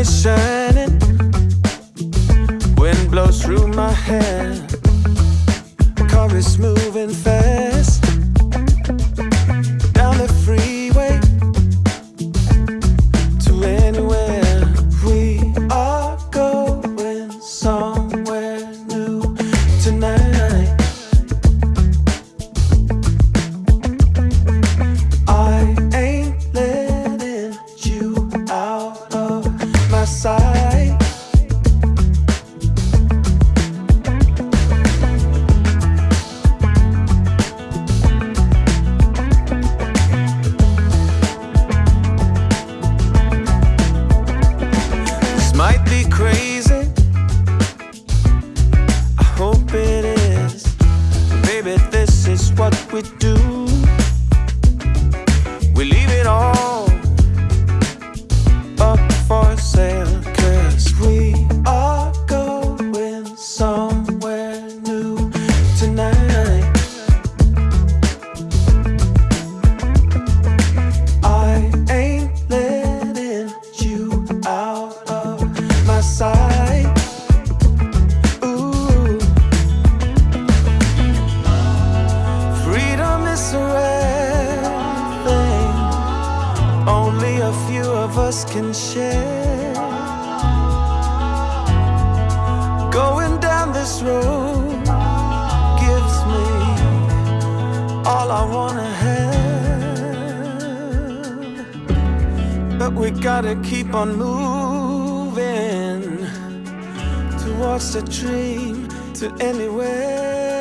is shining. Wind blows through my hair. Car is moving fast. Crazy. I hope it is. Baby, this is what we do. Can share. Going down this road gives me all I wanna have. But we gotta keep on moving towards the dream to anywhere.